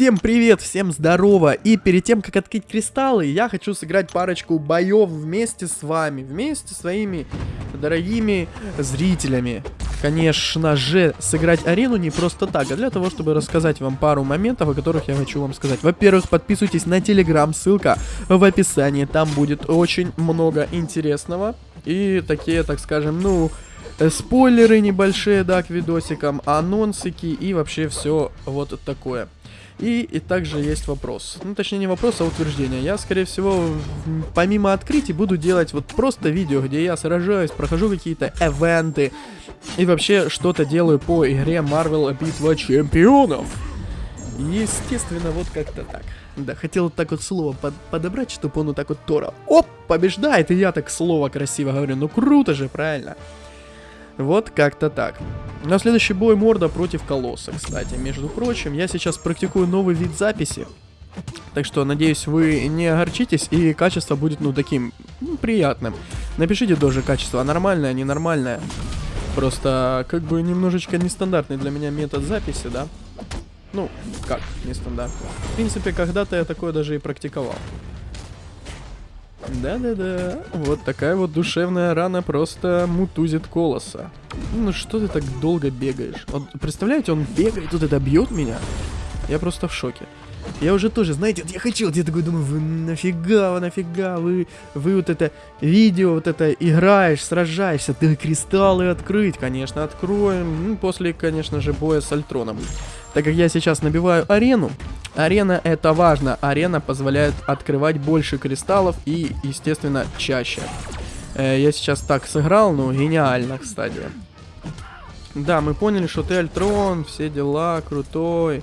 Всем привет, всем здорово! И перед тем, как открыть кристаллы, я хочу сыграть парочку боев вместе с вами, вместе с своими дорогими зрителями. Конечно же, сыграть арену не просто так, а для того, чтобы рассказать вам пару моментов, о которых я хочу вам сказать. Во-первых, подписывайтесь на телеграм, ссылка в описании, там будет очень много интересного. И такие, так скажем, ну, спойлеры небольшие, да, к видосикам, анонсики и вообще все вот такое. И, и также есть вопрос. Ну, точнее, не вопрос, а утверждение. Я, скорее всего, помимо открытий, буду делать вот просто видео, где я сражаюсь, прохожу какие-то эвенты и вообще что-то делаю по игре Marvel Битва Чемпионов. Естественно, вот как-то так. Да, хотел так вот слово под подобрать, чтобы он вот так вот Тора, оп, побеждает, и я так слово красиво говорю. Ну, круто же, правильно? Вот как-то так. На следующий бой Морда против Колосса, кстати. Между прочим, я сейчас практикую новый вид записи. Так что, надеюсь, вы не огорчитесь, и качество будет, ну, таким, ну, приятным. Напишите тоже качество, нормальное, ненормальное. Просто, как бы, немножечко нестандартный для меня метод записи, да? Ну, как нестандартный? В принципе, когда-то я такое даже и практиковал. Да-да-да. Вот такая вот душевная рана просто мутузит колоса. Ну что ты так долго бегаешь? Вот, представляете, он бегает, тут это бьет меня. Я просто в шоке. Я уже тоже, знаете, я хочу, я такой думаю, вы нафига, вы нафига, вы, вы вот это видео, вот это играешь, сражаешься, ты кристаллы открыть, конечно, откроем, ну, после, конечно же, боя с Альтроном. Так как я сейчас набиваю арену, арена это важно, арена позволяет открывать больше кристаллов и, естественно, чаще. Э, я сейчас так сыграл, ну, гениально, кстати. Да, мы поняли, что ты Альтрон, все дела, крутой.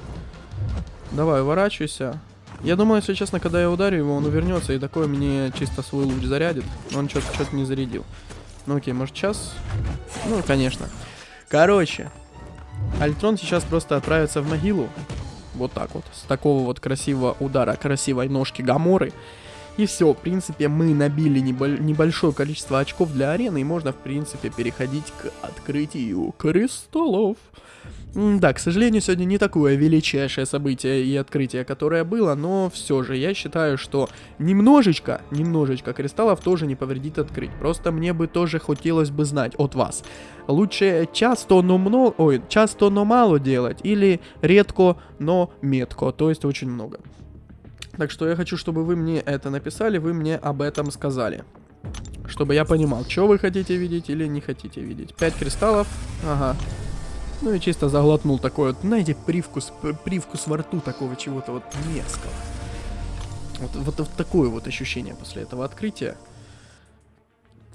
Давай, уворачивайся. Я думаю, если честно, когда я ударю его, он увернется и такой мне чисто свой луч зарядит. Но он что-то что не зарядил. Ну окей, может сейчас? Ну, конечно. Короче, Альтрон сейчас просто отправится в могилу. Вот так вот. С такого вот красивого удара, красивой ножки Гаморы. И все, в принципе, мы набили небо небольшое количество очков для арены, и можно, в принципе, переходить к открытию кристаллов. Да, к сожалению, сегодня не такое величайшее событие и открытие, которое было, но все же я считаю, что немножечко, немножечко кристаллов тоже не повредит открыть. Просто мне бы тоже хотелось бы знать от вас. Лучше часто, но много, ой, часто, но мало делать, или редко, но метко, то есть очень много. Так что я хочу, чтобы вы мне это написали, вы мне об этом сказали. Чтобы я понимал, что вы хотите видеть или не хотите видеть. 5 кристаллов, ага. Ну и чисто заглотнул такой вот, знаете, привкус, привкус во рту такого чего-то вот мерзкого. Вот, вот, вот такое вот ощущение после этого открытия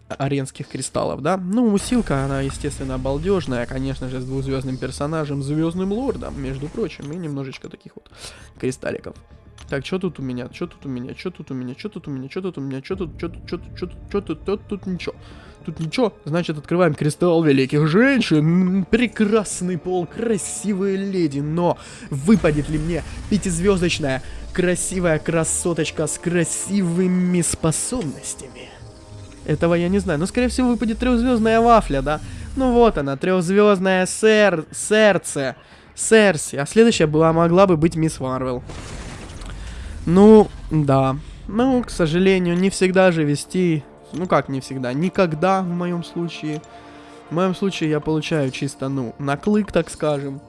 аренских кристаллов, да? Ну, усилка, она, естественно, балдежная, конечно же, с двухзвездным персонажем, звездным лордом, между прочим, и немножечко таких вот кристалликов. Так, что тут у меня? Что тут у меня? Что тут у меня? Что тут у меня? Что тут у меня? Что тут? Что тут? Что тут? Что тут? Что тут? Тут, тут ничего. Тут ничего. Значит, открываем кристалл великих женщин. Прекрасный пол, красивые леди. Но выпадет ли мне пятизвездочная красивая красоточка с красивыми способностями? Этого я не знаю. Но, скорее всего, выпадет трехзвездная вафля, да? Ну вот она, трехзвездная сер... сердце. Серси. А следующая была, могла бы быть Мисс Марвел. Ну, да. Ну, к сожалению, не всегда же вести... Ну, как не всегда? Никогда, в моем случае. В моем случае я получаю чисто, ну, наклык, так скажем.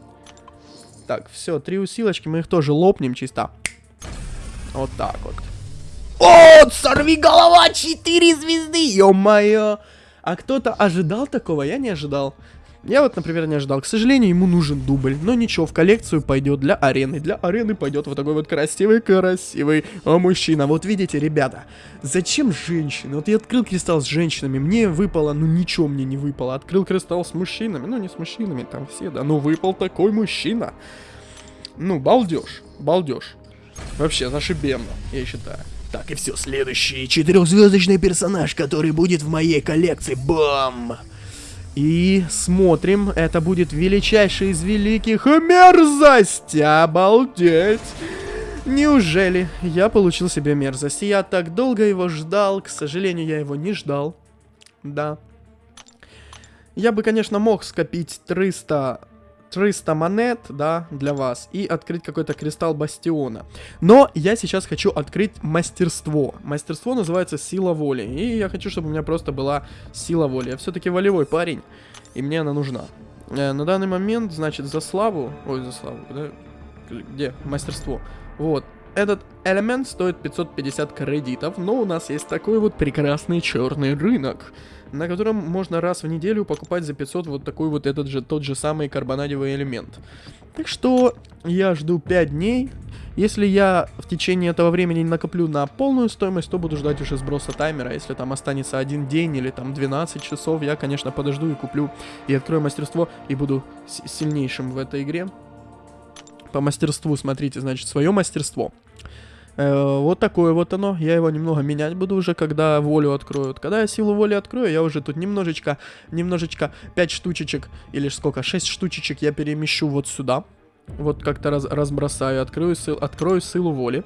Так, все, три усилочки, мы их тоже лопнем чисто. Вот так вот. О, сорви голова, 4 звезды, ё-моё. А кто-то ожидал такого? Я не ожидал. Я вот, например, не ожидал. К сожалению, ему нужен дубль. Но ничего, в коллекцию пойдет для арены. Для арены пойдет вот такой вот красивый-красивый а, мужчина. Вот видите, ребята, зачем женщины? Вот я открыл кристалл с женщинами, мне выпало, ну ничего мне не выпало. Открыл кристалл с мужчинами, ну не с мужчинами, там все, да. Но выпал такой мужчина. Ну, балдеж, балдеж. Вообще, зашибенно, я считаю. Так, и все, следующий четырехзвездочный персонаж, который будет в моей коллекции. Бам! И смотрим, это будет величайший из великих мерзость! Обалдеть! Неужели я получил себе мерзость? Я так долго его ждал, к сожалению, я его не ждал. Да. Я бы, конечно, мог скопить 300 300 монет, да, для вас, и открыть какой-то кристалл бастиона. Но я сейчас хочу открыть мастерство. Мастерство называется сила воли, и я хочу, чтобы у меня просто была сила воли. Я все-таки волевой парень, и мне она нужна. Э, на данный момент, значит, за славу... Ой, за славу, да? Где? Мастерство. Вот. Этот элемент стоит 550 кредитов, но у нас есть такой вот прекрасный черный рынок, на котором можно раз в неделю покупать за 500 вот такой вот этот же, тот же самый карбонадевый элемент. Так что я жду 5 дней. Если я в течение этого времени не накоплю на полную стоимость, то буду ждать уже сброса таймера. Если там останется один день или там 12 часов, я, конечно, подожду и куплю и открою мастерство и буду сильнейшим в этой игре. По мастерству смотрите, значит, свое мастерство. Э, вот такое вот оно. Я его немного менять буду уже, когда волю откроют. Когда я силу воли открою, я уже тут немножечко, немножечко 5 штучечек, или сколько, 6 штучечек я перемещу вот сюда. Вот как-то раз, разбросаю, открою, сил, открою силу воли.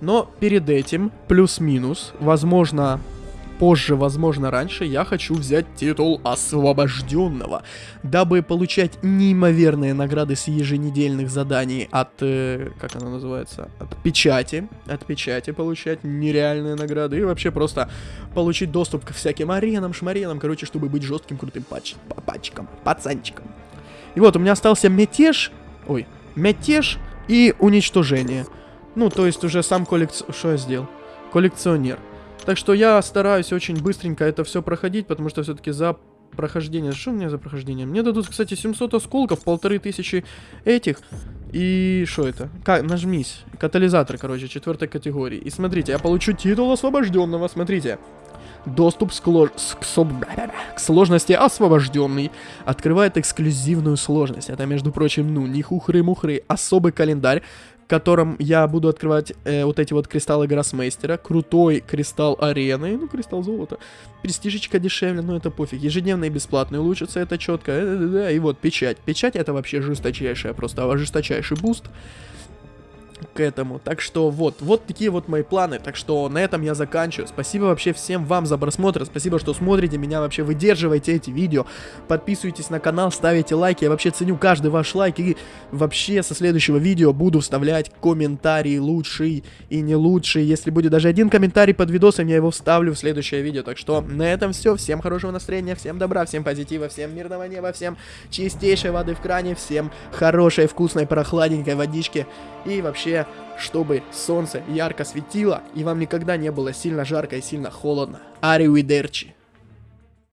Но перед этим, плюс-минус, возможно, позже, возможно раньше, я хочу взять титул освобожденного, дабы получать неимоверные награды с еженедельных заданий от, э, как она называется, от печати, от печати получать нереальные награды и вообще просто получить доступ ко всяким аренам, шмаренам, короче, чтобы быть жестким, крутым пач пачком, пацанчиком. И вот, у меня остался мятеж, ой, мятеж и уничтожение. Ну, то есть уже сам коллекционер, что я сделал? Коллекционер. Так что я стараюсь очень быстренько это все проходить, потому что все-таки за прохождение... Что мне за прохождение? Мне дадут, кстати, 700 осколков, полторы тысячи этих. И что это? Как? Нажмись. Катализатор, короче, четвертой категории. И смотрите, я получу титул освобожденного, смотрите. Доступ с кло... с... к сложности освобожденный открывает эксклюзивную сложность. Это, между прочим, ну, не хухры-мухры, особый календарь, котором я буду открывать э, вот эти вот кристаллы Гроссмейстера, крутой кристалл арены, ну, кристалл золота, престижечка дешевле, но это пофиг, ежедневный и бесплатный, улучшится это четко, и вот печать, печать это вообще жесточайшая, просто жесточайший буст, к этому. Так что вот, вот такие вот мои планы. Так что на этом я заканчиваю. Спасибо вообще всем вам за просмотр. Спасибо, что смотрите меня, вообще выдерживаете эти видео. Подписывайтесь на канал, ставите лайки. Я вообще ценю каждый ваш лайк. И вообще со следующего видео буду вставлять комментарии лучший и не лучший. Если будет даже один комментарий под видосом, я его вставлю в следующее видео. Так что на этом все. Всем хорошего настроения, всем добра, всем позитива, всем мирного неба, всем чистейшей воды в кране, всем хорошей, вкусной, прохладненькой водички. И вообще, чтобы солнце ярко светило, и вам никогда не было сильно жарко и сильно холодно. Аривидерчи.